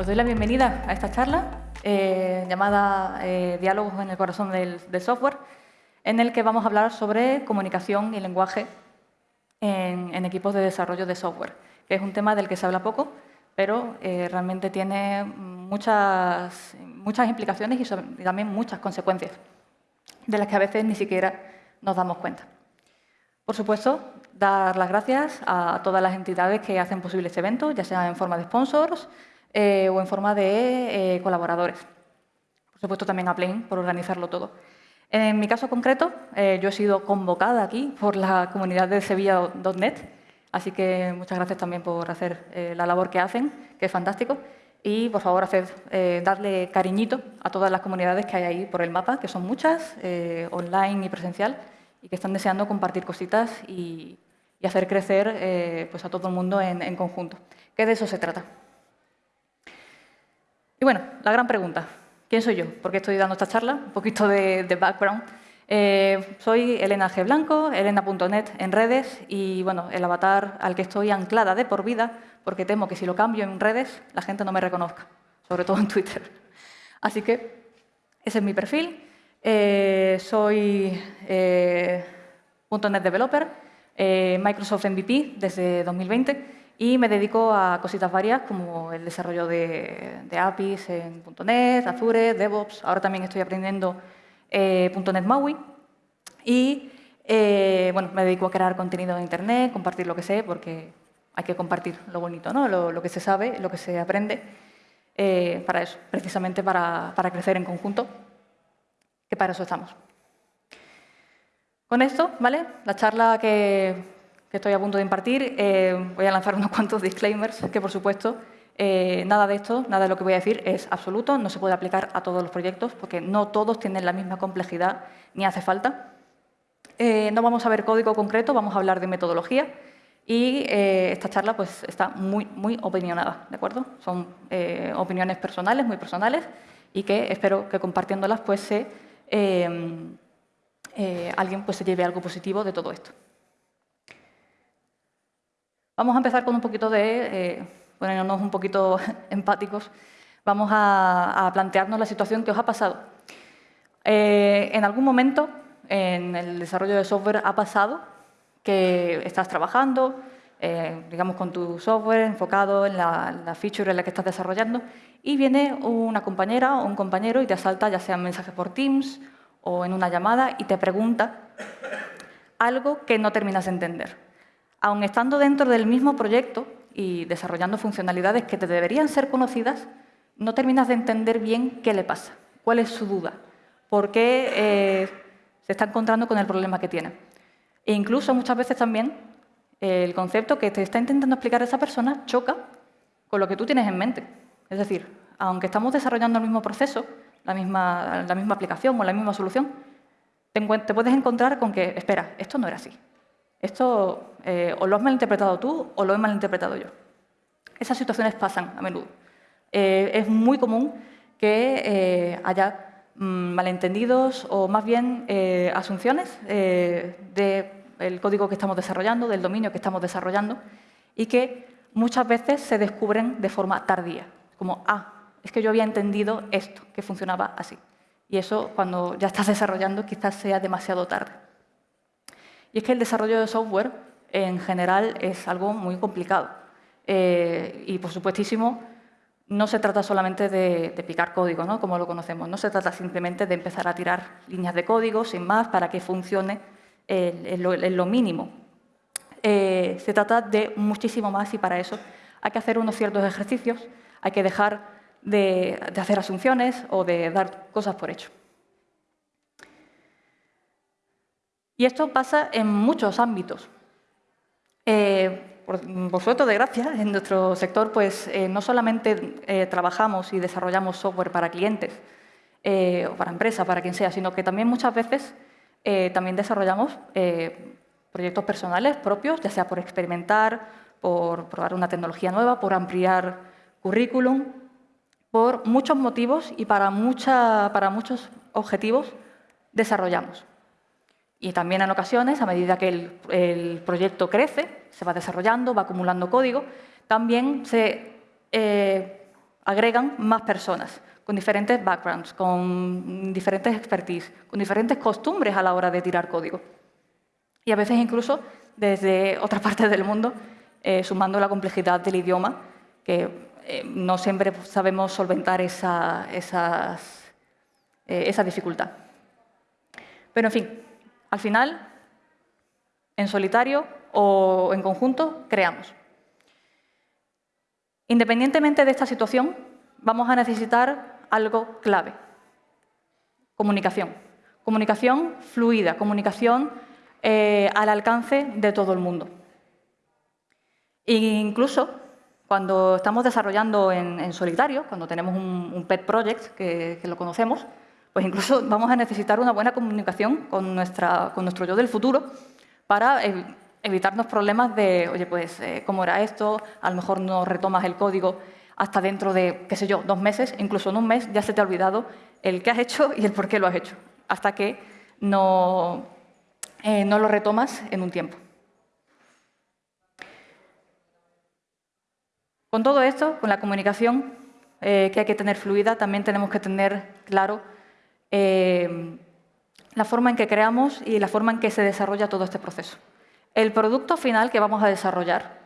Os doy la bienvenida a esta charla eh, llamada eh, Diálogos en el corazón del, software, en el que vamos a hablar sobre comunicación y lenguaje en, equipos de desarrollo de software, que es un tema del que se habla poco, pero eh, realmente tiene muchas, muchas implicaciones y, también muchas consecuencias, de las que a veces ni siquiera nos damos cuenta. Por supuesto, dar las gracias a todas las entidades que hacen posible este evento, ya sea en forma de sponsors, eh, o en forma de eh, colaboradores. Por supuesto, también a Plain por organizarlo todo. En mi caso concreto, eh, yo he sido convocada aquí por la comunidad de Sevilla.net, así que muchas gracias también por hacer la labor que hacen, que es fantástico. Y, por favor, hacer, darle cariñito a todas las comunidades que hay ahí por el mapa, que son muchas, online y presencial, y que están deseando compartir cositas y, hacer crecer pues a todo el mundo en, en conjunto. Que de eso se trata. Y bueno, la gran pregunta, ¿quién soy yo? ¿Por qué estoy dando esta charla? Un poquito de, background. Eh, soy Elena G. Blanco, elena.net en redes y bueno, el avatar al que estoy anclada de por vida, porque temo que si lo cambio en redes la gente no me reconozca, sobre todo en Twitter. Así que ese es mi perfil. Eh, soy eh, .NET Developer, Microsoft MVP desde 2020 y me dedico a cositas varias como el desarrollo de, APIs en .NET, Azure, DevOps. Ahora también estoy aprendiendo eh, .NET MAUI. Y eh, bueno, me dedico a crear contenido en Internet, compartir lo que sé, porque hay que compartir lo bonito, ¿no? lo, que se sabe, lo que se aprende, eh, para eso, precisamente para, para crecer en conjunto, que para eso estamos. Con esto, ¿vale? La charla que que estoy a punto de impartir, eh, voy a lanzar unos cuantos disclaimers que, por supuesto, eh, nada de esto, nada de lo que voy a decir es absoluto, no se puede aplicar a todos los proyectos porque no todos tienen la misma complejidad ni hace falta. Eh, no vamos a ver código concreto, vamos a hablar de metodología y esta charla pues, está muy, muy opinionada, ¿de acuerdo? Son opiniones personales, muy personales y que espero que compartiéndolas pues, se, alguien pues, se lleve algo positivo de todo esto. Vamos a empezar con un poquito de, eh, ponernos un poquito empáticos, vamos a, plantearnos la situación que os ha pasado. Eh, en algún momento en el desarrollo de software ha pasado que estás trabajando, eh, digamos, con tu software enfocado en la, feature en la que estás desarrollando y viene una compañera o un compañero y te asalta ya sea en mensaje por Teams o en una llamada y te pregunta algo que no terminas de entender aun estando dentro del mismo proyecto y desarrollando funcionalidades que te deberían ser conocidas, no terminas de entender bien qué le pasa, cuál es su duda, por qué eh, se está encontrando con el problema que tiene. E incluso muchas veces también el concepto que te está intentando explicar esa persona choca con lo que tú tienes en mente. Es decir, aunque estamos desarrollando el mismo proceso, la misma aplicación o la misma solución, te puedes encontrar con que, espera, esto no era así. Esto eh, o lo has malinterpretado tú o lo he malinterpretado yo. Esas situaciones pasan a menudo. Eh, es muy común que eh, haya mm, malentendidos o más bien asunciones del código que estamos desarrollando, del dominio que estamos desarrollando y que muchas veces se descubren de forma tardía, como, ah, es que yo había entendido esto, que funcionaba así. Y eso, cuando ya estás desarrollando, quizás sea demasiado tarde. Y es que el desarrollo de software, en general, es algo muy complicado. Eh, y, por supuestísimo, no se trata solamente de, picar código, ¿no? como lo conocemos. No se trata simplemente de empezar a tirar líneas de código, sin más, para que funcione en lo, mínimo. Eh, se trata de muchísimo más y para eso hay que hacer unos ciertos ejercicios, hay que dejar de hacer asunciones o de dar cosas por hecho. Y esto pasa en muchos ámbitos. Eh, por, suerte, de gracia, en nuestro sector pues, eh, no solamente eh, trabajamos y desarrollamos software para clientes o para empresas, para quien sea, sino que también muchas veces también desarrollamos proyectos personales propios, ya sea por experimentar, por probar una tecnología nueva, por ampliar currículum, por muchos motivos y para, mucha, para muchos objetivos desarrollamos. Y también en ocasiones, a medida que el, proyecto crece, se va desarrollando, va acumulando código, también se, eh, agregan más personas con diferentes backgrounds, con diferentes expertise, con diferentes costumbres a la hora de tirar código. Y a veces incluso desde otras partes del mundo, eh, sumando la complejidad del idioma, que eh, no siempre sabemos solventar esa, esas, esa dificultad. Pero, en fin, al final, en solitario o en conjunto, creamos. Independientemente de esta situación, vamos a necesitar algo clave. Comunicación. Comunicación fluida, comunicación eh, al alcance de todo el mundo. Incluso cuando estamos desarrollando en, solitario, cuando tenemos un, pet project, que, lo conocemos, pues incluso vamos a necesitar una buena comunicación con, nuestra, con nuestro yo del futuro para evitarnos problemas de, oye, pues, eh, ¿cómo era esto? A lo mejor no retomas el código hasta dentro de, qué sé yo, dos meses, incluso en un mes ya se te ha olvidado el qué has hecho y el por qué lo has hecho, hasta que no, eh, no lo retomas en un tiempo. Con todo esto, con la comunicación eh, que hay que tener fluida, también tenemos que tener claro la forma en que creamos y la forma en que se desarrolla todo este proceso. El producto final que vamos a desarrollar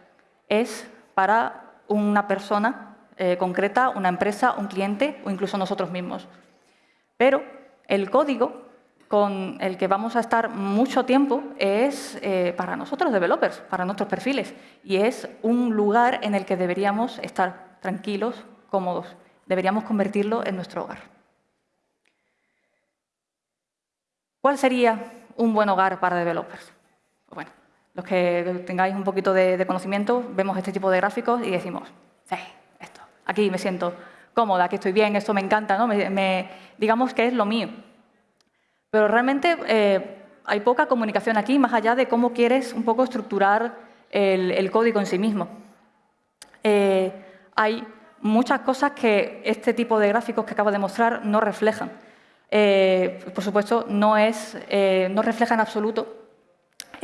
es para una persona eh, concreta, una empresa, un cliente o incluso nosotros mismos. Pero el código con el que vamos a estar mucho tiempo es eh, para nosotros, developers, para nuestros perfiles, y es un lugar en el que deberíamos estar tranquilos, cómodos. Deberíamos convertirlo en nuestro hogar. ¿Cuál sería un buen hogar para developers? Bueno, los que tengáis un poquito de, conocimiento, vemos este tipo de gráficos y decimos, sí, esto, aquí me siento cómoda, aquí estoy bien, esto me encanta, ¿no? Me, digamos que es lo mío. Pero realmente eh, hay poca comunicación aquí, más allá de cómo quieres un poco estructurar el, código en sí mismo. Eh, hay muchas cosas que este tipo de gráficos que acabo de mostrar no reflejan. Eh, por supuesto, no, es, no refleja en absoluto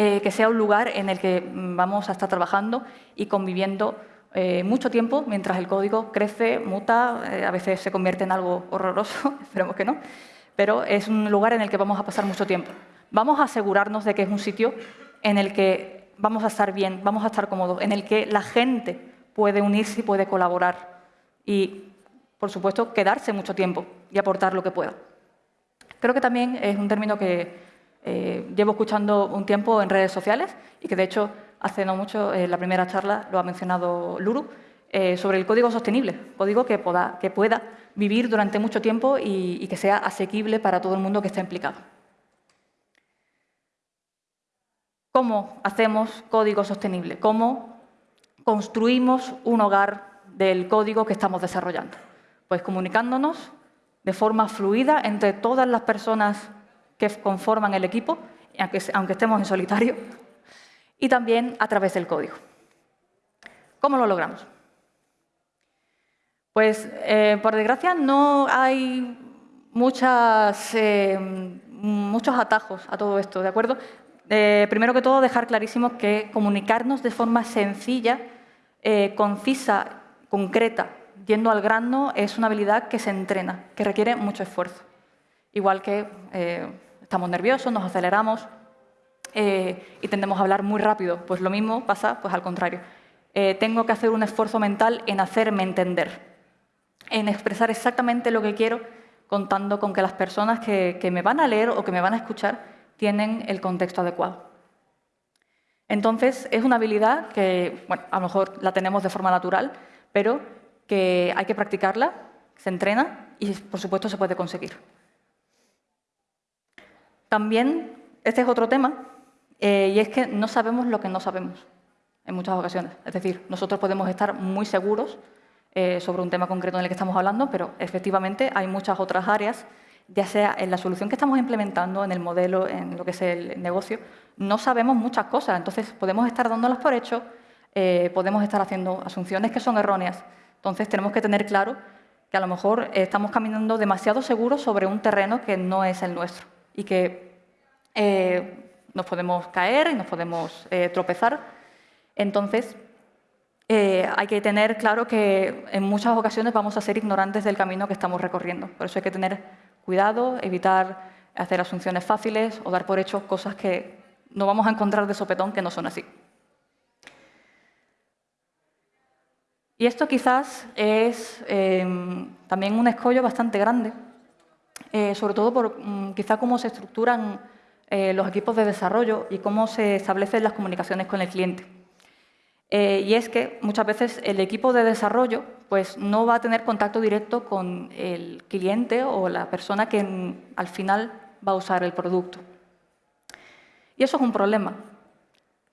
eh, que sea un lugar en el que mm, vamos a estar trabajando y conviviendo eh, mucho tiempo mientras el código crece, muta, eh, a veces se convierte en algo horroroso, esperemos que no, pero es un lugar en el que vamos a pasar mucho tiempo. Vamos a asegurarnos de que es un sitio en el que vamos a estar bien, vamos a estar cómodos, en el que la gente puede unirse y puede colaborar y, por supuesto, quedarse mucho tiempo y aportar lo que pueda. Creo que también es un término que eh, llevo escuchando un tiempo en redes sociales y que de hecho hace no mucho, en la primera charla lo ha mencionado Luru, eh, sobre el código sostenible, código que, que pueda vivir durante mucho tiempo y, que sea asequible para todo el mundo que esté implicado. ¿Cómo hacemos código sostenible? ¿Cómo construimos un hogar del código que estamos desarrollando? Pues comunicándonos de forma fluida entre todas las personas que conforman el equipo, aunque, estemos en solitario, y también a través del código. ¿Cómo lo logramos? Pues, eh, por desgracia, no hay eh, muchos atajos a todo esto, ¿de acuerdo? Eh, primero que todo, dejar clarísimo que comunicarnos de forma sencilla, concisa, concreta, yendo al grano, es una habilidad que se entrena, que requiere mucho esfuerzo. Igual que estamos nerviosos, nos aceleramos eh, y tendemos a hablar muy rápido. Pues lo mismo pasa pues al contrario. Eh, tengo que hacer un esfuerzo mental en hacerme entender, en expresar exactamente lo que quiero, contando con que las personas que, me van a leer o que me van a escuchar tienen el contexto adecuado. Entonces, es una habilidad que, bueno, a lo mejor la tenemos de forma natural, pero que hay que practicarla, se entrena y, por supuesto, se puede conseguir. También, este es otro tema, eh, y es que no sabemos lo que no sabemos en muchas ocasiones. Es decir, nosotros podemos estar muy seguros eh, sobre un tema concreto en el que estamos hablando, pero efectivamente hay muchas otras áreas, ya sea en la solución que estamos implementando, en el modelo, en lo que es el negocio, no sabemos muchas cosas. Entonces, podemos estar dándolas por hecho, eh, podemos estar haciendo asunciones que son erróneas. Entonces, tenemos que tener claro que a lo mejor estamos caminando demasiado seguros sobre un terreno que no es el nuestro y que eh, nos podemos caer y nos podemos eh, tropezar. Entonces, eh, hay que tener claro que en muchas ocasiones vamos a ser ignorantes del camino que estamos recorriendo. Por eso hay que tener cuidado, evitar hacer asunciones fáciles o dar por hecho cosas que no vamos a encontrar de sopetón que no son así. Y esto quizás es em, también un escollo bastante grande, eh, sobre todo por mm, quizá cómo se estructuran eh, los equipos de desarrollo y cómo se establecen las comunicaciones con el cliente. Eh, y es que muchas veces el equipo de desarrollo pues, no va a tener contacto directo con el cliente o la persona que al final va a usar el producto. Y eso es un problema.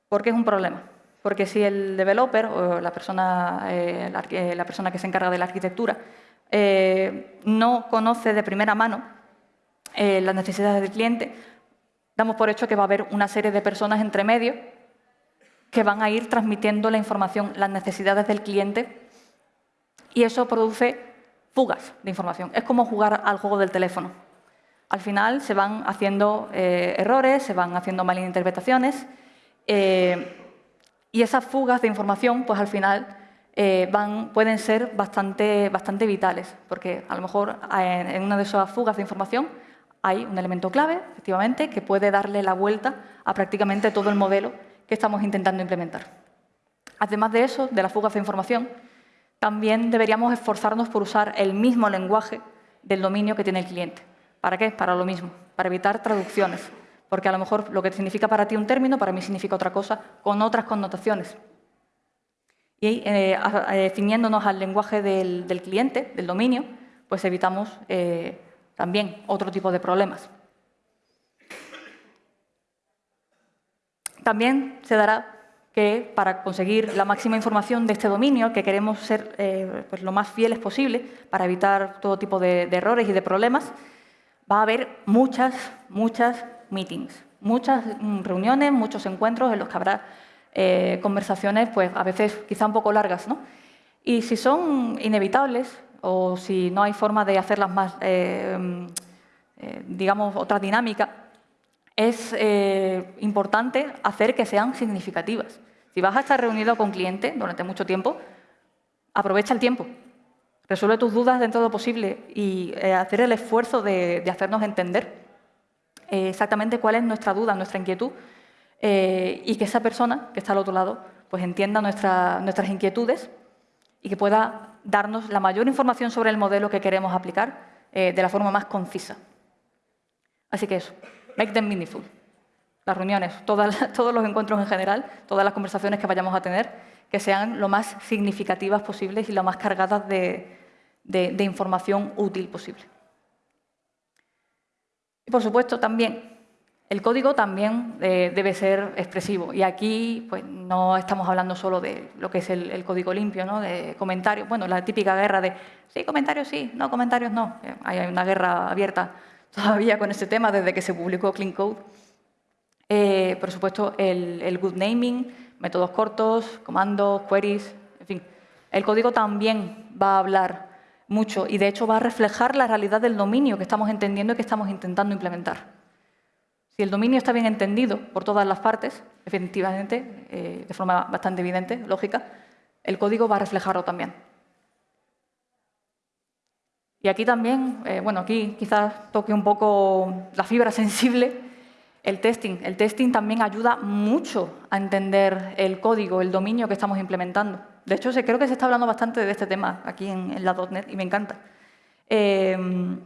¿Por qué es un problema? Porque si el developer o la persona, eh, la, persona que se encarga de la arquitectura eh, no conoce de primera mano eh, las necesidades del cliente, damos por hecho que va a haber una serie de personas entre medio que van a ir transmitiendo la información, las necesidades del cliente, y eso produce fugas de información. Es como jugar al juego del teléfono. Al final se van haciendo errores, se van haciendo malinterpretaciones, y esas fugas de información, pues al final eh, pueden ser bastante, bastante vitales, porque a lo mejor en, una de esas fugas de información hay un elemento clave, efectivamente, que puede darle la vuelta a prácticamente todo el modelo que estamos intentando implementar. Además de eso, de las fugas de información, también deberíamos esforzarnos por usar el mismo lenguaje del dominio que tiene el cliente. ¿Para qué? Para lo mismo, para evitar traducciones, porque a lo mejor lo que significa para ti un término, para mí significa otra cosa, con otras connotaciones. Y eh, eh, al lenguaje del, cliente, del dominio, pues evitamos eh, también otro tipo de problemas. También se dará que para conseguir la máxima información de este dominio, que queremos ser pues lo más fieles posible para evitar todo tipo de errores y de problemas, va a haber muchas, muchas meetings, muchas mm, reuniones, muchos encuentros en los que habrá eh, conversaciones, pues a veces quizá un poco largas, ¿no? Y si son inevitables o si no hay forma de hacerlas más, eh, mm, eh, digamos, otra dinámica, es importante hacer que sean significativas. Si vas a estar reunido con cliente durante mucho tiempo, aprovecha el tiempo, resuelve tus dudas dentro de lo posible y hacer el esfuerzo de hacernos entender eh, exactamente cuál es nuestra duda, nuestra inquietud, eh, y que esa persona que está al otro lado pues entienda nuestras inquietudes y que pueda darnos la mayor información sobre el modelo que queremos aplicar eh, de la forma más concisa. Así que eso, make them meaningful. Las reuniones, todos los encuentros en general, todas las conversaciones que vayamos a tener, que sean lo más significativas posibles y lo más cargadas de información útil posible. Y por supuesto también, el código también eh, debe ser expresivo. Y aquí pues, no estamos hablando solo de lo que es el, código limpio, ¿no? de comentarios. Bueno, la típica guerra de sí, comentarios sí, no, comentarios no. Eh, hay una guerra abierta todavía con este tema desde que se publicó Clean Code. Eh, por supuesto, el, el good naming, métodos cortos, comandos, queries, en fin. El código también va a hablar mucho y de hecho va a reflejar la realidad del dominio que estamos entendiendo y que estamos intentando implementar. Si el dominio está bien entendido por todas las partes, efectivamente, eh, de forma bastante evidente, lógica, el código va a reflejarlo también. Y aquí también, eh, bueno, aquí quizás toque un poco la fibra sensible, el testing. El testing también ayuda mucho a entender el código, el dominio que estamos implementando. De hecho, creo que se está hablando bastante de este tema aquí en, la .NET y me encanta. Em,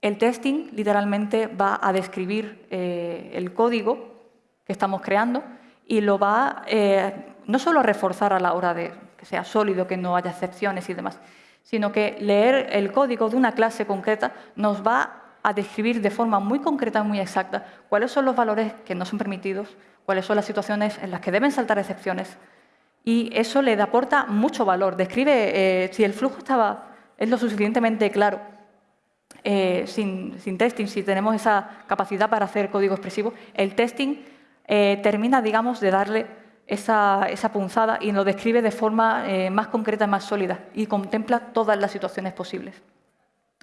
el testing literalmente va a describir eh, el código que estamos creando y lo va eh, no solo a reforzar a la hora de que sea sólido, que no haya excepciones y demás, sino que leer el código de una clase concreta nos va a describir de forma muy concreta y muy exacta cuáles son los valores que no son permitidos, cuáles son las situaciones en las que deben saltar excepciones, y eso le aporta mucho valor. Describe eh, si el flujo estaba, es lo suficientemente claro, eh, sin, testing, si tenemos esa capacidad para hacer código expresivo, el testing eh, termina, digamos, de darle esa, punzada y lo describe de forma más concreta y más sólida y contempla todas las situaciones posibles.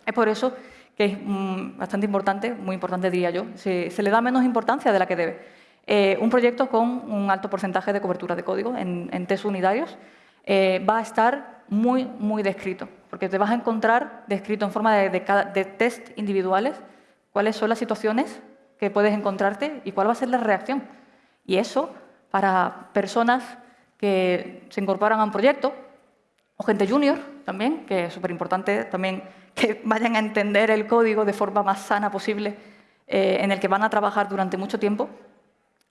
Es por eso que es mm, bastante importante, muy importante diría yo, se le da menos importancia de la que debe. Eh, un proyecto con un alto porcentaje de cobertura de código en, test unitarios, eh, va a estar muy, muy descrito, porque te vas a encontrar descrito en forma de, de test individuales cuáles son las situaciones que puedes encontrarte y cuál va a ser la reacción. Y eso, para personas que se incorporan a un proyecto, o gente junior también, que es súper importante también que vayan a entender el código de forma más sana posible, eh, en el que van a trabajar durante mucho tiempo,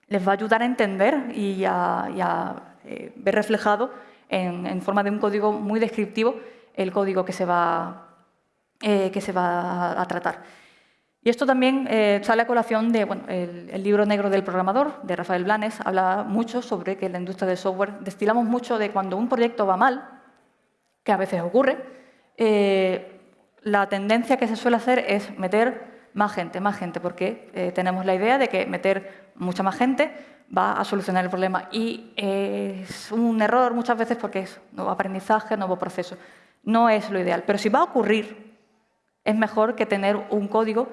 les va a ayudar a entender y a, eh, ver reflejado en, forma de un código muy descriptivo el código que se va, eh, a, tratar. Y esto también sale a colación de el, libro negro del programador, de Rafael Blanes, habla mucho sobre que en la industria del software destilamos mucho de cuando un proyecto va mal, que a veces ocurre, la tendencia que se suele hacer es meter más gente, más gente, porque eh, tenemos la idea de que meter mucha más gente va a solucionar el problema. Y es un error muchas veces porque es nuevo aprendizaje, nuevo proceso. No es lo ideal, pero si va a ocurrir, es mejor que tener un código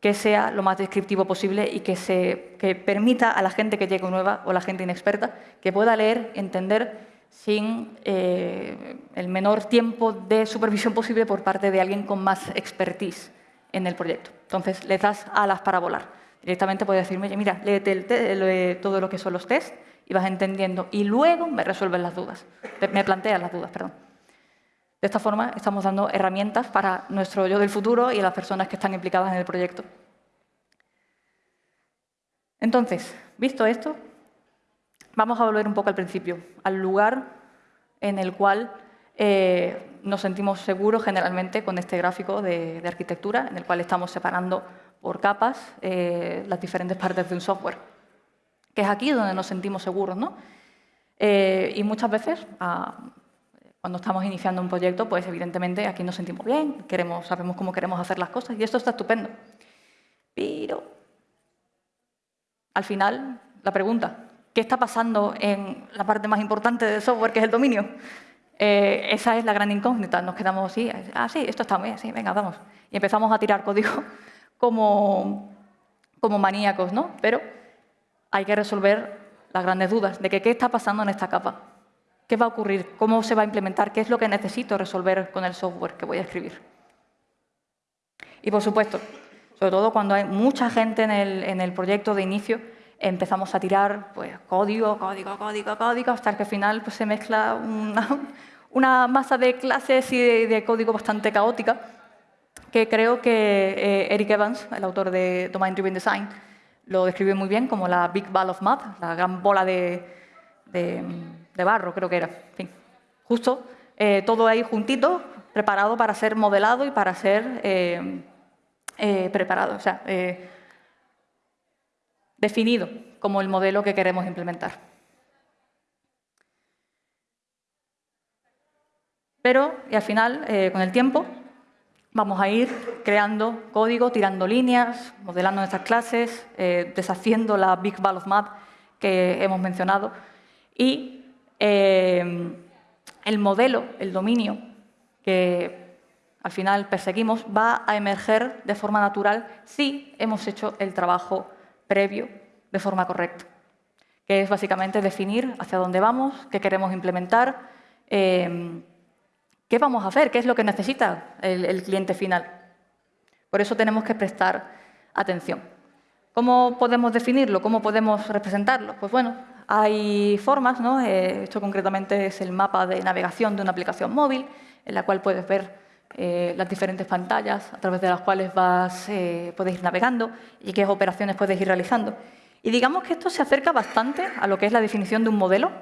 que sea lo más descriptivo posible y que, se, que permita a la gente que llegue nueva o la gente inexperta que pueda leer, entender sin eh, el menor tiempo de supervisión posible por parte de alguien con más expertise en el proyecto. Entonces, le das alas para volar. Directamente puedes decirme, mira, léete todo lo que son los tests y vas entendiendo. Y luego me resuelven las dudas, me planteas las dudas, perdón. De esta forma, estamos dando herramientas para nuestro yo del futuro y las personas que están implicadas en el proyecto. Entonces, visto esto, Vamos a volver un poco al principio, al lugar en el cual eh, nos sentimos seguros generalmente con este gráfico de, arquitectura, en el cual estamos separando por capas eh, las diferentes partes de un software, que es aquí donde nos sentimos seguros. ¿no? Eh, y muchas veces, ah, cuando estamos iniciando un proyecto, pues evidentemente aquí nos sentimos bien, queremos, sabemos cómo queremos hacer las cosas, y esto está estupendo. Pero, al final, la pregunta, ¿Qué está pasando en la parte más importante del software, que es el dominio? Eh, esa es la gran incógnita. Nos quedamos así, ah, sí, esto está muy bien, sí, venga, vamos. Y empezamos a tirar código como, como maníacos, ¿no? Pero hay que resolver las grandes dudas de que qué está pasando en esta capa. ¿Qué va a ocurrir? ¿Cómo se va a implementar? ¿Qué es lo que necesito resolver con el software que voy a escribir? Y, por supuesto, sobre todo cuando hay mucha gente en el, en el proyecto de inicio, empezamos a tirar pues, código, código, código, código, hasta que al final pues, se mezcla una, masa de clases y de, código bastante caótica, que creo que eh, Eric Evans, el autor de Domain Driven Design, lo describe muy bien como la Big Ball of Mud, la gran bola de, barro, creo que era. justo eh, todo ahí juntito, preparado para ser modelado y para ser eh, preparado. O sea, definido como el modelo que queremos implementar. Pero, y al final, con el tiempo, vamos a ir creando código, tirando líneas, modelando nuestras clases, eh, deshaciendo la Big Ball of Mud que hemos mencionado. Y eh, el modelo, el dominio que al final perseguimos, va a emerger de forma natural si hemos hecho el trabajo previo de forma correcta, que es básicamente definir hacia dónde vamos, qué queremos implementar, eh, qué vamos a hacer, qué es lo que necesita el, cliente final. Por eso tenemos que prestar atención. ¿Cómo podemos definirlo? ¿Cómo podemos representarlo? Pues bueno, hay formas, ¿no? Eh, esto concretamente es el mapa de navegación de una aplicación móvil, en la cual puedes ver eh, las diferentes pantallas a través de las cuales vas, eh, puedes ir navegando y qué operaciones puedes ir realizando. Y digamos que esto se acerca bastante a lo que es la definición de un modelo,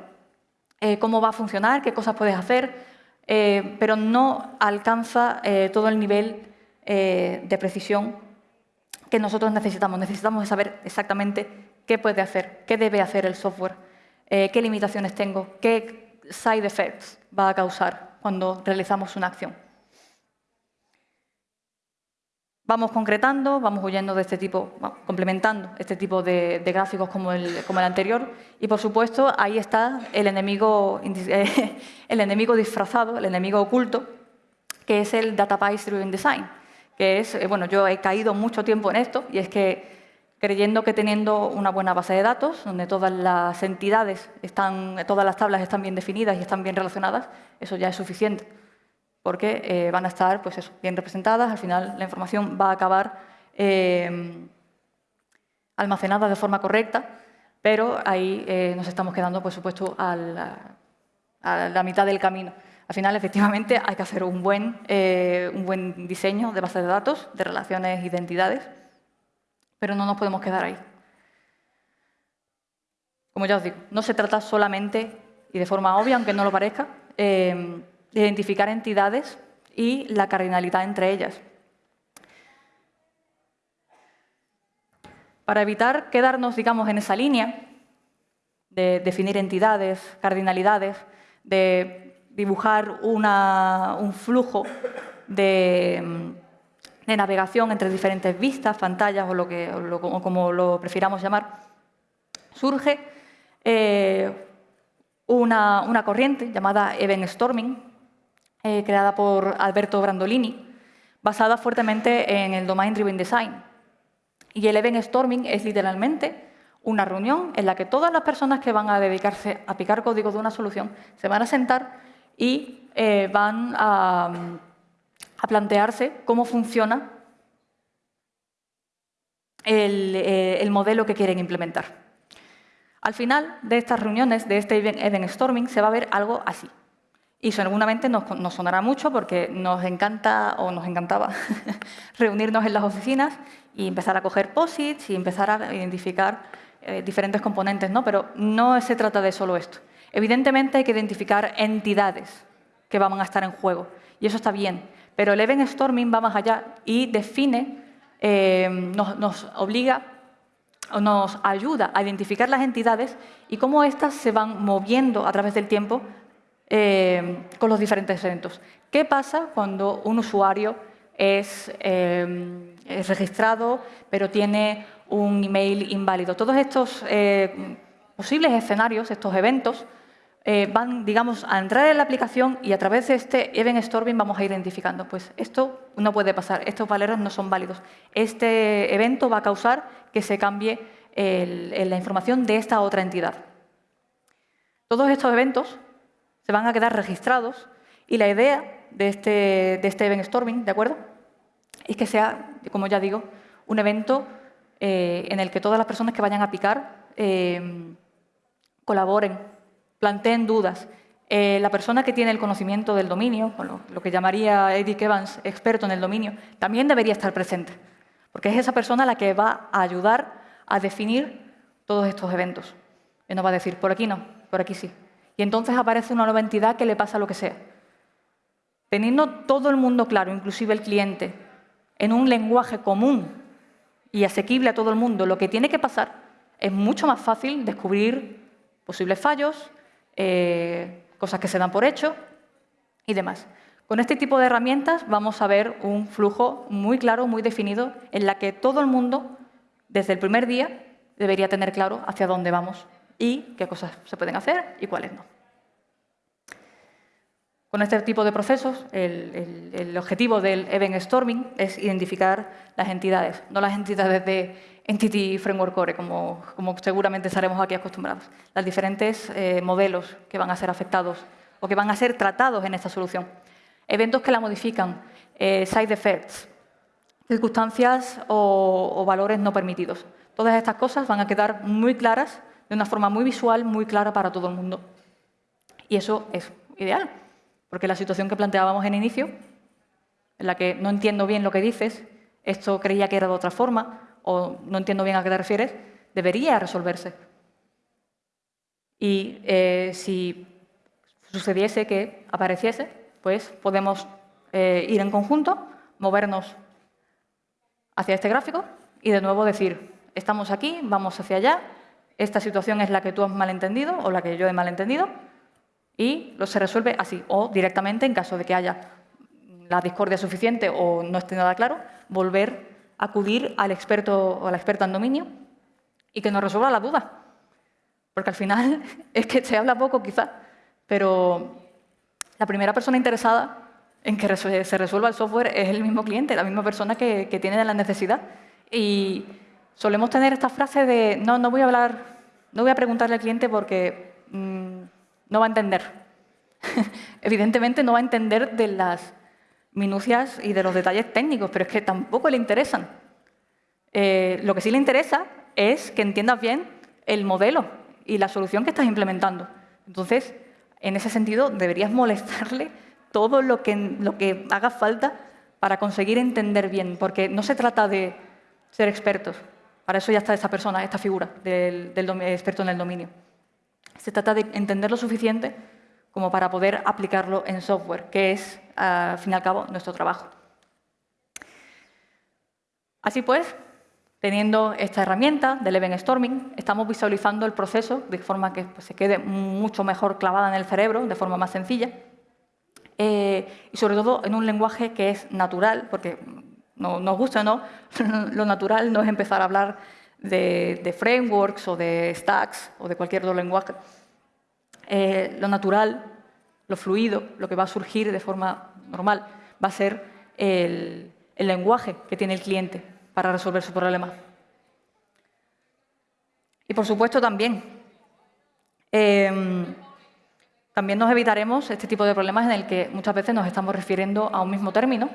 cómo va a funcionar, qué cosas puedes hacer, pero no alcanza todo el nivel de precisión que nosotros necesitamos. Necesitamos saber exactamente qué puede hacer, qué debe hacer el software, qué limitaciones tengo, qué side effects va a causar cuando realizamos una acción. Vamos concretando, vamos huyendo de este tipo, complementando este tipo de, gráficos como el, como el, anterior. Y, por supuesto, ahí está el enemigo, el enemigo disfrazado, el enemigo oculto, que es el Database Driven Design. Que es, eh, bueno, yo he caído mucho tiempo en esto y es que creyendo que teniendo una buena base de datos, donde todas las entidades están, todas las tablas están bien definidas y están bien relacionadas, eso ya es suficiente, porque eh, van a estar pues bien representadas, al final la información va a acabar eh, almacenada de forma correcta, pero ahí eh, nos estamos quedando, por supuesto, a la, mitad del camino. Al final, efectivamente, hay que hacer un buen, un buen diseño de base de datos, de relaciones, identidades, pero no nos podemos quedar ahí. Como ya os digo, no se trata solamente, y de forma obvia, aunque no lo parezca, eh, de identificar entidades y la cardinalidad entre ellas. Para evitar quedarnos, digamos, en esa línea de definir entidades, cardinalidades, de dibujar un flujo de, navegación entre diferentes vistas, pantallas o, lo que, como lo prefiramos llamar, surge eh, una, corriente llamada Event Storming, eh, creada por Alberto Brandolini, basada fuertemente en el Domain Driven Design. Y el Event Storming es literalmente una reunión en la que todas las personas que van a dedicarse a picar código de una solución se van a sentar y eh, van a plantearse cómo funciona eh, el, modelo que quieren implementar. Al final de estas reuniones, de este event storming, se va a ver algo así. Y seguramente nos, nos sonará mucho porque nos encanta o nos encantaba reunirnos en las oficinas y empezar a coger posits y empezar a identificar eh, diferentes componentes, ¿no? Pero no se trata de solo esto. Evidentemente hay que identificar entidades que van a estar en juego y eso está bien. Pero el event storming va más allá y define, eh, nos, obliga o nos ayuda a identificar las entidades y cómo éstas se van moviendo a través del tiempo eh, con los diferentes eventos. ¿Qué pasa cuando un usuario es, eh, registrado pero tiene un email inválido? Todos estos posibles escenarios, estos eventos, eh, van, digamos, a entrar en la aplicación y a través de este event storming vamos a ir identificando, pues esto no puede pasar, estos valeros no son válidos. Este evento va a causar que se cambie la información de esta otra entidad. Todos estos eventos se van a quedar registrados y la idea de este, de este event storming, ¿de acuerdo? Es que sea, como ya digo, un evento eh, en el que todas las personas que vayan a picar eh, colaboren planteen dudas. Eh, la persona que tiene el conocimiento del dominio, lo, que llamaría Eddie Evans experto en el dominio, también debería estar presente, porque es esa persona la que va a ayudar a definir todos estos eventos. Y nos va a decir, por aquí no, por aquí sí. Y entonces aparece una nueva entidad que le pasa lo que sea. Teniendo todo el mundo claro, inclusive el cliente, en un lenguaje común y asequible a todo el mundo, lo que tiene que pasar, es mucho más fácil descubrir posibles fallos, eh, cosas que se dan por hecho y demás. Con este tipo de herramientas vamos a ver un flujo muy claro, muy definido, en la que todo el mundo, desde el primer día, debería tener claro hacia dónde vamos y qué cosas se pueden hacer y cuáles no. Con este tipo de procesos, el, objetivo del Event Storming es identificar las entidades, no las entidades de Entity Framework Core, como, seguramente estaremos aquí acostumbrados. Los diferentes eh, modelos que van a ser afectados o que van a ser tratados en esta solución. Eventos que la modifican, eh, side effects, circunstancias o, o valores no permitidos. Todas estas cosas van a quedar muy claras, de una forma muy visual, muy clara para todo el mundo. Y eso es ideal. Porque la situación que planteábamos en inicio, en la que no entiendo bien lo que dices, esto creía que era de otra forma, o no entiendo bien a qué te refieres, debería resolverse. Y eh, si sucediese que apareciese, pues podemos eh, ir en conjunto, movernos hacia este gráfico y de nuevo decir, estamos aquí, vamos hacia allá, esta situación es la que tú has malentendido o la que yo he malentendido, y lo se resuelve así, o directamente, en caso de que haya la discordia suficiente o no esté nada claro, volver a acudir al experto o a la experta en dominio y que nos resuelva la duda. Porque al final es que se habla poco quizá, pero la primera persona interesada en que se resuelva el software es el mismo cliente, la misma persona que, tiene la necesidad. Y solemos tener esta frase de no, no voy a hablar, no voy a preguntarle al cliente porque mm, no va a entender. Evidentemente no va a entender de las minucias y de los detalles técnicos, pero es que tampoco le interesan. Eh, lo que sí le interesa es que entiendas bien el modelo y la solución que estás implementando. Entonces, en ese sentido, deberías molestarle todo lo que, lo que haga falta para conseguir entender bien, porque no se trata de ser expertos. Para eso ya está esta persona, esta figura del, experto en el dominio. Se trata de entender lo suficiente como para poder aplicarlo en software, que es, al fin y al cabo, nuestro trabajo. Así pues, teniendo esta herramienta del event storming, estamos visualizando el proceso de forma que pues, se quede mucho mejor clavada en el cerebro, de forma más sencilla, eh, y sobre todo en un lenguaje que es natural, porque no, nos gusta no, lo natural no es empezar a hablar de, frameworks o de stacks o de cualquier otro lenguaje. Eh, lo natural, lo fluido, lo que va a surgir de forma normal, va a ser el, lenguaje que tiene el cliente para resolver su problema. Y por supuesto también, em, también nos evitaremos este tipo de problemas en el que muchas veces nos estamos refiriendo a un mismo término,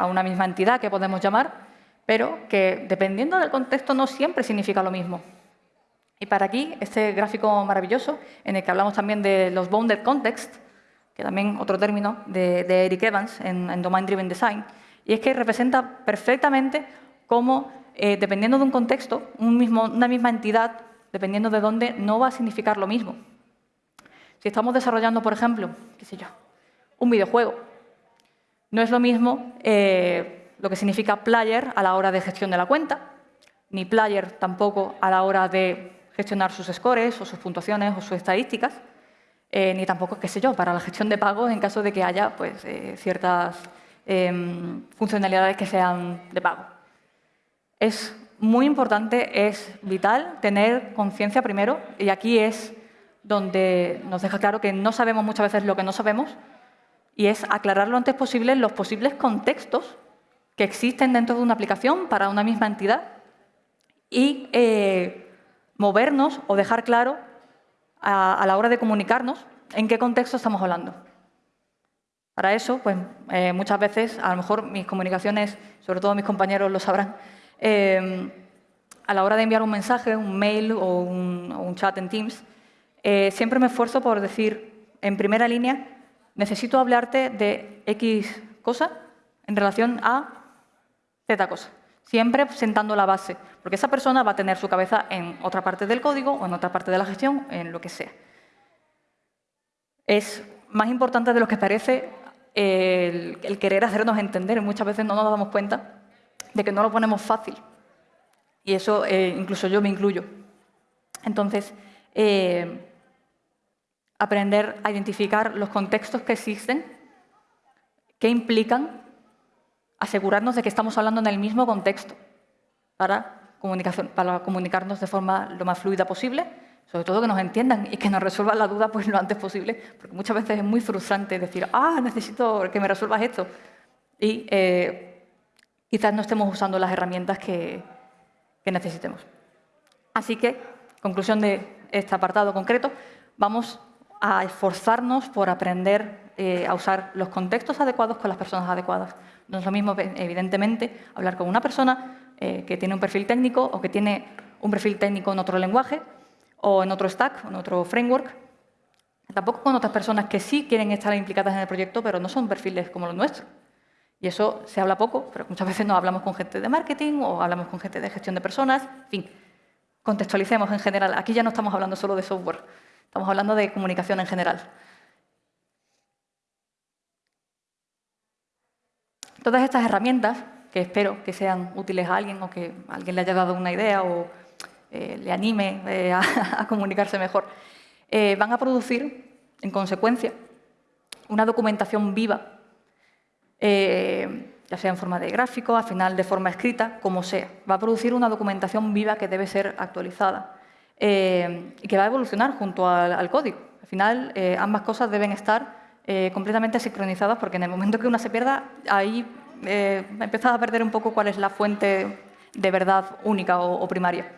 a una misma entidad que podemos llamar, pero que dependiendo del contexto no siempre significa lo mismo. Y para aquí, este gráfico maravilloso, en el que hablamos también de los bounded context, que también otro término de, Eric Evans en, Domain Driven Design, y es que representa perfectamente cómo, eh, dependiendo de un contexto, una misma entidad, dependiendo de dónde, no va a significar lo mismo. Si estamos desarrollando, por ejemplo, qué sé yo, un videojuego, no es lo mismo eh, lo que significa player a la hora de gestión de la cuenta, ni player tampoco a la hora de gestionar sus scores o sus puntuaciones o sus estadísticas, eh, ni tampoco, qué sé yo, para la gestión de pagos en caso de que haya pues, eh, ciertas em, funcionalidades que sean de pago. Es muy importante, es vital tener conciencia primero, y aquí es donde nos deja claro que no sabemos muchas veces lo que no sabemos, y es aclarar lo antes posible los posibles contextos que existen dentro de una aplicación para una misma entidad y eh, movernos o dejar claro a, la hora de comunicarnos en qué contexto estamos hablando. Para eso, pues eh, muchas veces, a lo mejor mis comunicaciones, sobre todo mis compañeros lo sabrán, eh, a la hora de enviar un mensaje, un mail o un chat en Teams, siempre me esfuerzo por decir en primera línea necesito hablarte de X cosa en relación a Z cosa. Siempre sentando la base, porque esa persona va a tener su cabeza en otra parte del código o en otra parte de la gestión, en lo que sea. Es más importante de lo que parece el, querer hacernos entender. Muchas veces no nos damos cuenta de que no lo ponemos fácil. Y eso eh, incluso yo me incluyo. Entonces, eh, aprender a identificar los contextos que existen, que implican asegurarnos de que estamos hablando en el mismo contexto para, para comunicarnos de forma lo más fluida posible, sobre todo que nos entiendan y que nos resuelvan la duda pues, lo antes posible, porque muchas veces es muy frustrante decir, ah, necesito que me resuelvas esto, y eh, quizás no estemos usando las herramientas que, que necesitemos. Así que, conclusión de este apartado concreto, vamos a esforzarnos por aprender eh, a usar los contextos adecuados con las personas adecuadas. No es lo mismo, evidentemente, hablar con una persona eh, que tiene un perfil técnico o que tiene un perfil técnico en otro lenguaje o en otro stack, en otro framework. Tampoco con otras personas que sí quieren estar implicadas en el proyecto, pero no son perfiles como los nuestros. Y eso se habla poco, pero muchas veces no hablamos con gente de marketing o hablamos con gente de gestión de personas. En fin, contextualicemos en general. Aquí ya no estamos hablando solo de software. Estamos hablando de comunicación en general. Todas estas herramientas, que espero que sean útiles a alguien o que alguien le haya dado una idea o eh, le anime eh, a, comunicarse mejor, eh, van a producir, en consecuencia, una documentación viva, ya sea en forma de gráfico, al final de forma escrita, como sea. Va a producir una documentación viva que debe ser actualizada eh, y que va a evolucionar junto al, código. Al final, eh, ambas cosas deben estar eh, completamente sincronizadas porque en el momento que una se pierda, ahí empezás a perder un poco cuál es la fuente de verdad única o, primaria.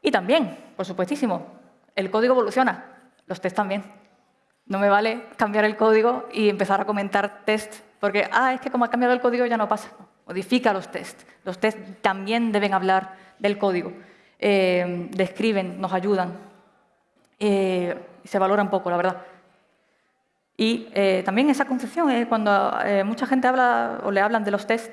Y también, por supuestísimo, el código evoluciona, los test también. No me vale cambiar el código y empezar a comentar test, porque, ah, es que como ha cambiado el código ya no pasa. Modifica los test. Los test también deben hablar del código. Eh, describen, nos ayudan. Eh, se valora un poco, la verdad. Y eh, también esa concepción, cuando eh, mucha gente habla o le hablan de los test,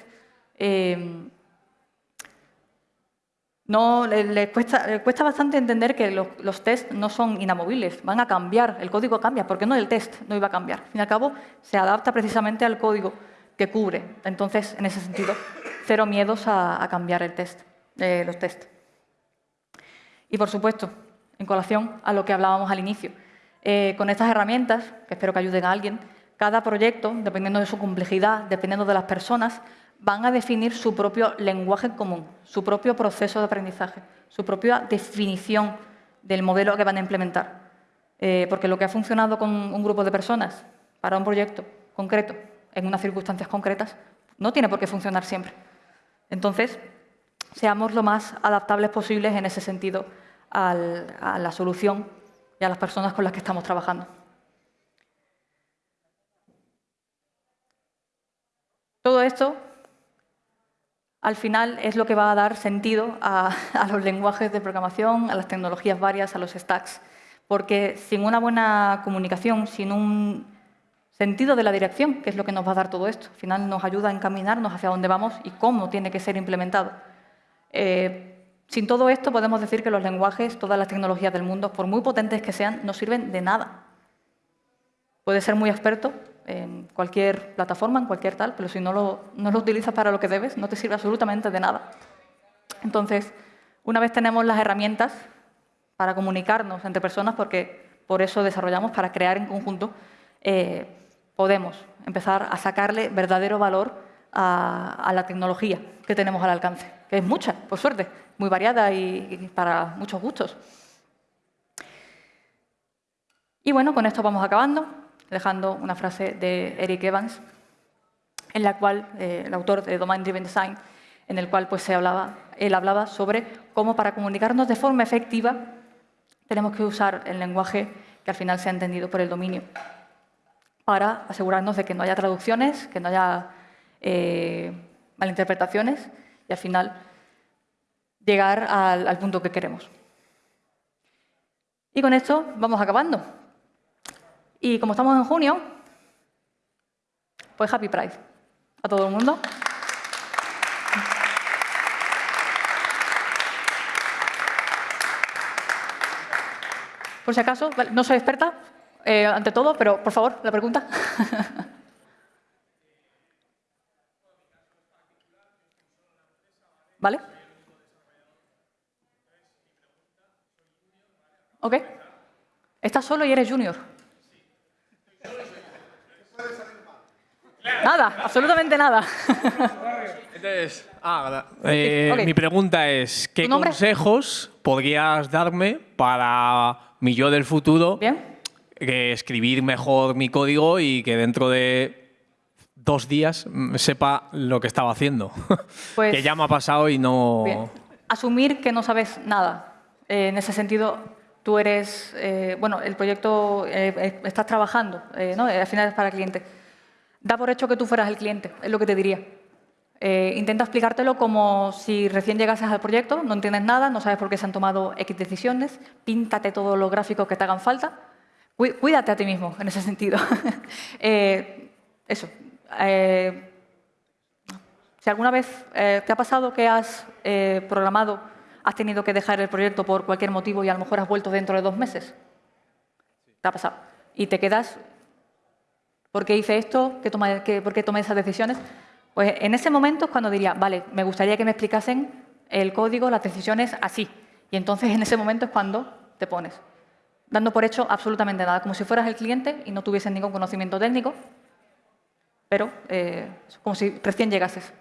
no, le, cuesta, bastante entender que los, los tests no son inamovibles, van a cambiar, el código cambia, porque no el test no iba a cambiar. Al fin y al cabo, se adapta precisamente al código que cubre. Entonces, en ese sentido, cero miedos a, cambiar el test, los tests. Y, por supuesto, en colación a lo que hablábamos al inicio, eh, con estas herramientas, que espero que ayuden a alguien, cada proyecto, dependiendo de su complejidad, dependiendo de las personas, van a definir su propio lenguaje común, su propio proceso de aprendizaje, su propia definición del modelo que van a implementar. Eh, porque lo que ha funcionado con un grupo de personas para un proyecto concreto, en unas circunstancias concretas, no tiene por qué funcionar siempre. Entonces, seamos lo más adaptables posibles en ese sentido a la solución y a las personas con las que estamos trabajando. Todo esto, al final, es lo que va a dar sentido a, los lenguajes de programación, a las tecnologías varias, a los stacks. Porque sin una buena comunicación, sin un sentido de la dirección, que es lo que nos va a dar todo esto, al final nos ayuda a encaminarnos hacia dónde vamos y cómo tiene que ser implementado. Eh, sin todo esto podemos decir que los lenguajes, todas las tecnologías del mundo, por muy potentes que sean, no sirven de nada. Puedes ser muy experto en cualquier plataforma, en cualquier tal, pero si no lo, utilizas para lo que debes, no te sirve absolutamente de nada. Entonces, una vez tenemos las herramientas para comunicarnos entre personas, porque por eso desarrollamos, para crear en conjunto, eh, podemos empezar a sacarle verdadero valor a la tecnología que tenemos al alcance, que es mucha, por suerte, muy variada y, para muchos gustos. Y bueno, con esto vamos acabando, dejando una frase de Eric Evans, en la cual, eh, el autor de Domain Driven Design, en el cual pues, se hablaba, él hablaba sobre cómo para comunicarnos de forma efectiva tenemos que usar el lenguaje que al final sea entendido por el dominio, para asegurarnos de que no haya traducciones, que no haya eh, malinterpretaciones y al final llegar al, punto que queremos. Y con esto vamos acabando. Y como estamos en junio, pues Happy Pride a todo el mundo. Por si acaso, no soy experta eh, ante todo, pero por favor, la pregunta. ¿Vale? ¿Ok? Estás solo y eres junior. Nada, absolutamente nada. Entonces, ah, eh, mi pregunta es, ¿qué consejos podrías darme para mi yo del futuro que escribir mejor mi código y que dentro de dos días sepa lo que estaba haciendo? Pues que ya me ha pasado y no... Asumir que no sabes nada. Eh, en ese sentido, tú eres, eh, bueno, el proyecto, eh, eh, estás trabajando, ¿no? al final es para el cliente. Da por hecho que tú fueras el cliente, es lo que te diría. intenta explicártelo como si recién llegases al proyecto, no entiendes nada, no sabes por qué se han tomado X decisiones, píntate todos los gráficos que te hagan falta, cuídate a ti mismo en ese sentido. eso. Si alguna vez te ha pasado que has programado has tenido que dejar el proyecto por cualquier motivo y a lo mejor has vuelto dentro de dos meses. Te ha pasado. Y te quedas, ¿por qué hice esto? ¿Por qué tomé esas decisiones? Pues en ese momento es cuando diría, vale, me gustaría que me explicasen el código, las decisiones así. Y entonces en ese momento es cuando te pones, dando por hecho absolutamente nada, como si fueras el cliente y no tuvieses ningún conocimiento técnico, pero eh, como si recién llegases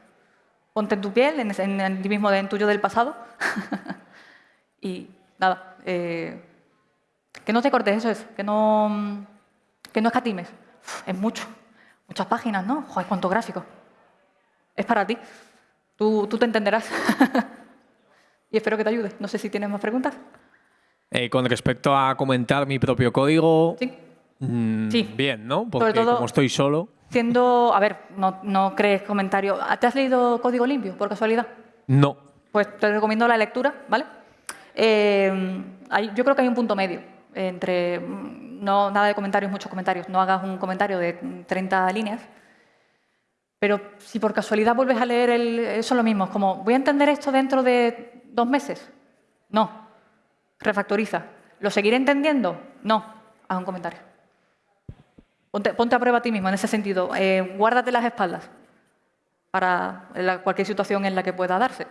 ponte en tu piel, en, el mismo en tuyo del pasado. y nada, eh, que no te cortes, eso es, que no, que no escatimes. es mucho, muchas páginas, ¿no? Joder, cuánto gráfico. Es para ti. Tú, tú te entenderás. y espero que te ayude. No sé si tienes más preguntas. Eh, con respecto a comentar mi propio código, sí. Mm, sí. bien, ¿no? Porque como estoy solo... Siendo, a ver, no, no crees comentario. ¿Te has leído Código Limpio, por casualidad? No. Pues te recomiendo la lectura, ¿vale? Eh, yo creo que hay un punto medio entre mm, no nada de comentarios, muchos comentarios. No hagas un comentario de 30 líneas. Pero si por casualidad vuelves a leer el, eso es lo mismo. Es como, ¿voy a entender esto dentro de dos meses? No. Refactoriza. ¿Lo seguiré entendiendo? No. Haz un comentario. Ponte, a prueba a ti mismo en ese sentido. Eh, guárdate las espaldas para cualquier situación en la que pueda darse.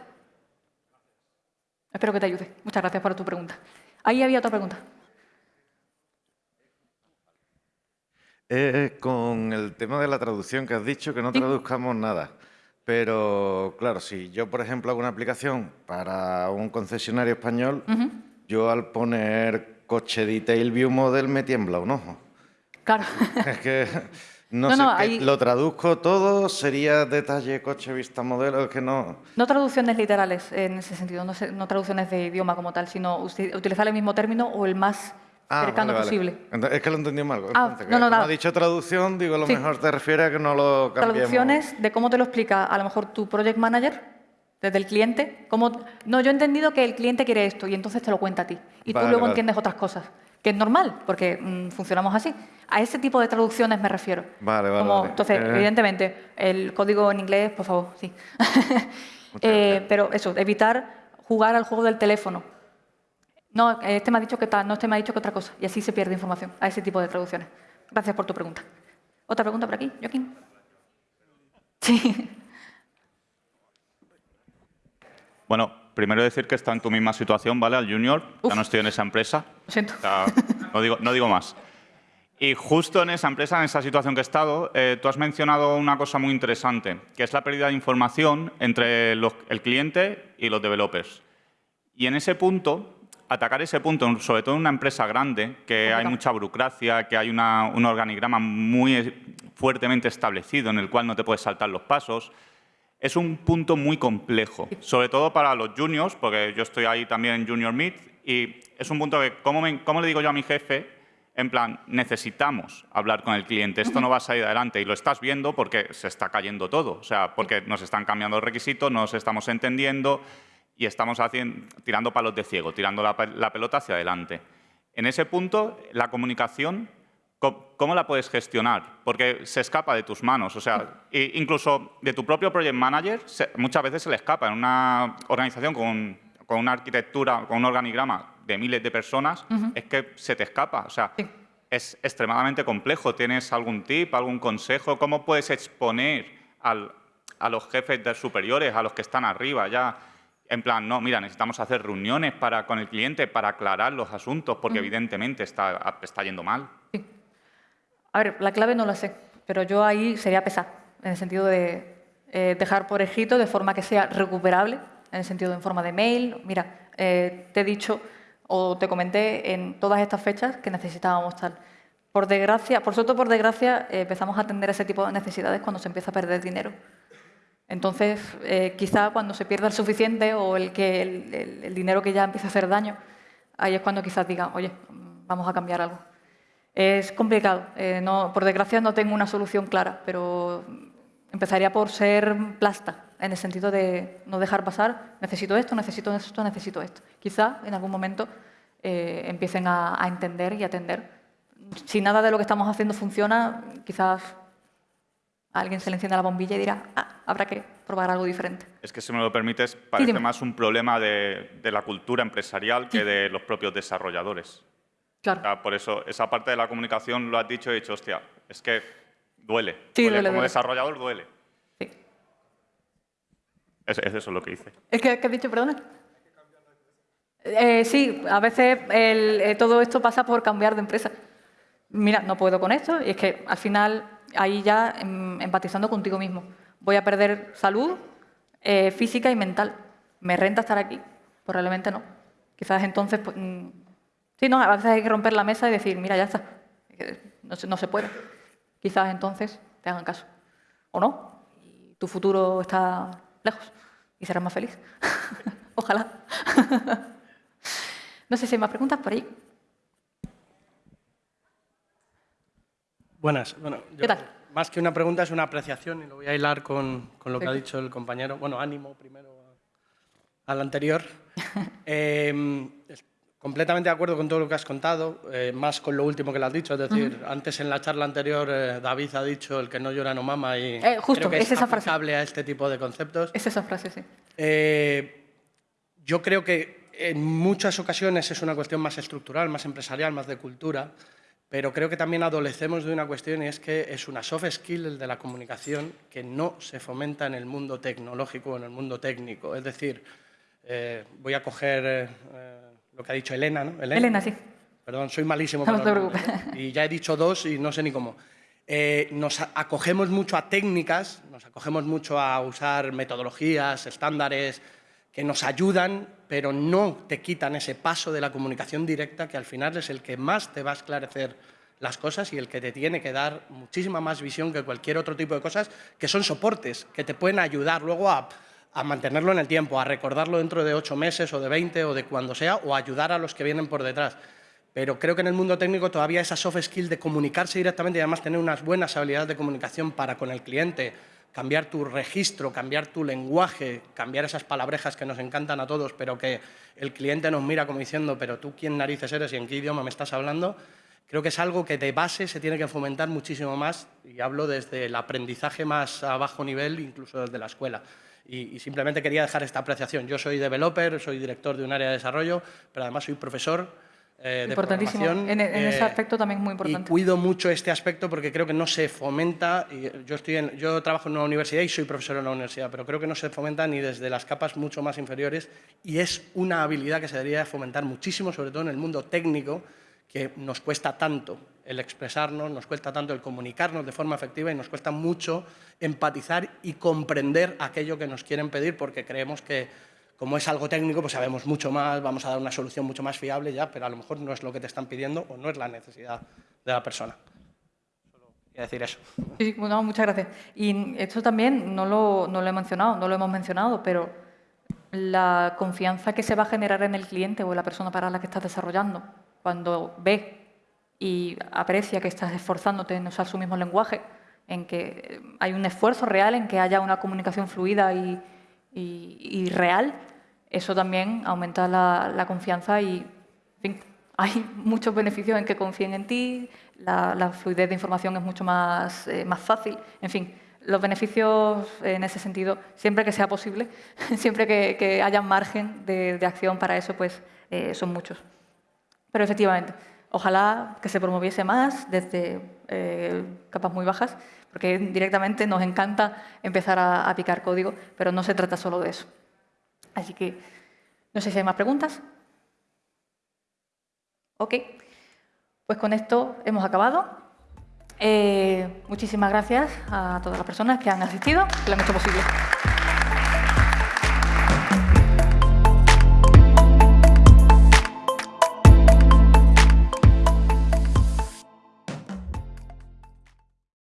Espero que te ayude. Muchas gracias por tu pregunta. Ahí había otra pregunta. Eh, con el tema de la traducción que has dicho, que no traduzcamos nada. Pero, claro, si yo, por ejemplo, hago una aplicación para un concesionario español, yo al poner coche detail view model me tiembla un ojo. Claro. Es que no, sé, lo traduzco todo, sería detalle, coche, vista, modelo, es que no... No traducciones literales en ese sentido, no, no traducciones de idioma como tal, sino utilizar el mismo término o el más ah, cercano posible. Es que lo entendí mal. Ah, no, no, no, ha dicho traducción, digo, a lo mejor te refiere a que no lo cambiemos. Traducciones de cómo te lo explica a lo mejor tu project manager, desde el cliente. Cómo, no, yo he entendido que el cliente quiere esto y entonces te lo cuenta a ti. Y tú luego entiendes otras cosas que es normal, porque mm, funcionamos así. A ese tipo de traducciones me refiero. Vale, vale. Entonces, eh. evidentemente, el código en inglés, por favor, sí. Eh, pero eso, evitar jugar al juego del teléfono. No, este me ha dicho que tal, no, este me ha dicho que otra cosa. Y así se pierde información a ese tipo de traducciones. Gracias por tu pregunta. ¿Otra pregunta por aquí, Joaquín? Sí. Bueno, primero decir que está en tu misma situación, ¿vale? Al junior, ya no estoy en esa empresa. Lo siento. no, digo, no digo más. Y justo en esa empresa, en esa situación que he estado, eh, tú has mencionado una cosa muy interesante, que es la pérdida de información entre el cliente y los developers. Y en ese punto, atacar ese punto, sobre todo en una empresa grande, que hay mucha burocracia, que hay un organigrama muy fuertemente establecido en el cual no te puedes saltar los pasos, es un punto muy complejo, sobre todo para los juniors, porque yo estoy ahí también en Junior Meet, y es un punto que, ¿cómo, le digo yo a mi jefe? En plan, necesitamos hablar con el cliente, esto no va a salir adelante y lo estás viendo porque se está cayendo todo, o sea, porque nos están cambiando requisitos, no nos estamos entendiendo y estamos tirando palos de ciego, tirando la, la pelota hacia adelante. En ese punto, la comunicación ¿Cómo la puedes gestionar? Porque se escapa de tus manos. O sea, incluso de tu propio project manager muchas veces se le escapa. En una organización con, una arquitectura, con un organigrama de miles de personas, es que se te escapa. O sea, es extremadamente complejo. ¿Tienes algún tip, algún consejo? ¿Cómo puedes exponer a los jefes de superiores, a los que están arriba ya? En plan, no, mira, necesitamos hacer reuniones para, con el cliente para aclarar los asuntos, porque evidentemente está, está yendo mal. A ver, la clave no la sé, pero yo ahí sería pesar, en el sentido de eh, dejar por escrito de forma que sea recuperable, en el sentido de en forma de mail. Mira, eh, te he dicho o te comenté en todas estas fechas que necesitábamos tal. Por desgracia, por suerte por desgracia, eh, empezamos a atender ese tipo de necesidades cuando se empieza a perder dinero. Entonces, quizá cuando se pierda el suficiente o el, que, el, el dinero que ya empieza a hacer daño, ahí es cuando quizás digan, oye, vamos a cambiar algo. Es complicado. Eh, no, por desgracia no tengo una solución clara, pero empezaría por ser plasta, en el sentido de no dejar pasar, necesito esto, necesito esto, necesito esto. Quizá en algún momento eh, empiecen a, entender y atender. Si nada de lo que estamos haciendo funciona, quizás a alguien se le encienda la bombilla y dirá, ah, habrá que probar algo diferente. Es que, si me lo permites, parece más un problema de, de la cultura empresarial que de los propios desarrolladores. Claro. por eso, esa parte de la comunicación lo has dicho y he dicho, hostia, es que duele. Sí, duele, Como desarrollador duele. Sí. Es, es, eso lo que hice. ¿Es que, has dicho, perdona? Eh, sí, a veces eh, todo esto pasa por cambiar de empresa. Mira, no puedo con esto y es que al final ahí ya em, empatizando contigo mismo. Voy a perder salud eh, física y mental. ¿Me renta estar aquí? Probablemente no. Quizás entonces pues, mm, Sí, no, a veces hay que romper la mesa y decir, mira, ya está, no se puede. Quizás entonces te hagan caso. O no, y tu futuro está lejos. y serás más feliz. Ojalá. no sé si hay más preguntas por ahí. Buenas. Bueno, ¿Qué tal? Más que una pregunta es una apreciación y lo voy a hilar con, con lo que ha dicho el compañero. Bueno, ánimo primero al anterior. eh, completamente de acuerdo con todo lo que has contado, eh, más con lo último que le has dicho. Es decir, antes en la charla anterior eh, David ha dicho el que no llora no mama y eh, justo, creo que es, esa aplicable a este tipo de conceptos. Es esa frase, sí. yo creo que en muchas ocasiones es una cuestión más estructural, más empresarial, más de cultura, pero creo que también adolecemos de una cuestión y es que es una soft skill el de la comunicación que no se fomenta en el mundo tecnológico o en el mundo técnico. Es decir, eh, voy a coger eh, lo que ha dicho Elena, ¿no? Elena, sí. Perdón, soy malísimo. No, te. Y ya he dicho dos y no sé ni cómo. Eh, nos acogemos mucho a técnicas, nos acogemos mucho a usar metodologías, estándares que nos ayudan, pero no te quitan ese paso de la comunicación directa que al final es el que más te va a esclarecer las cosas y el que te tiene que dar muchísima más visión que cualquier otro tipo de cosas que son soportes, que te pueden ayudar luego a a mantenerlo en el tiempo, a recordarlo dentro de ocho meses o de 20 o de cuando sea, o ayudar a los que vienen por detrás. Pero creo que en el mundo técnico todavía esa soft skill de comunicarse directamente y además tener unas buenas habilidades de comunicación para con el cliente, cambiar tu registro, cambiar tu lenguaje, cambiar esas palabrejas que nos encantan a todos, pero que el cliente nos mira como diciendo, pero tú quién narices eres y en qué idioma me estás hablando, creo que es algo que de base se tiene que fomentar muchísimo más y hablo desde el aprendizaje más a bajo nivel, incluso desde la escuela. Y, simplemente quería dejar esta apreciación. Yo soy developer, soy director de un área de desarrollo, pero además soy profesor eh, de programación. En, en ese eh, aspecto también es muy importante. Y cuido mucho este aspecto porque creo que no se fomenta. Y yo, estoy en, yo trabajo en una universidad y soy profesor en una universidad, pero creo que no se fomenta ni desde las capas mucho más inferiores y es una habilidad que se debería fomentar muchísimo, sobre todo en el mundo técnico, que nos cuesta tanto el expresarnos, nos cuesta tanto el comunicarnos de forma efectiva y nos cuesta mucho empatizar y comprender aquello que nos quieren pedir porque creemos que como es algo técnico, pues sabemos mucho más, vamos a dar una solución mucho más fiable ya, pero a lo mejor no es lo que te están pidiendo o no es la necesidad de la persona. Solo quería decir eso. Sí, bueno, muchas gracias. Y esto también no lo, no lo he mencionado, no lo hemos mencionado, pero la confianza que se va a generar en el cliente o en la persona para la que estás desarrollando, cuando ve y aprecia que estás esforzándote en usar su mismo lenguaje, en que hay un esfuerzo real en que haya una comunicación fluida y, real, eso también aumenta la, confianza y hay muchos beneficios en que confíen en ti, la, fluidez de información es mucho más, eh, más fácil, en fin, los beneficios en ese sentido, siempre que sea posible, siempre que, haya margen de, acción para eso, pues eh, son muchos. Pero efectivamente, Ojalá que se promoviese más desde eh, capas muy bajas, porque directamente nos encanta empezar a, picar código, pero no se trata solo de eso. Así que no sé si hay más preguntas. Ok, pues con esto hemos acabado. Eh, muchísimas gracias a todas las personas que han asistido, que lo han hecho posible.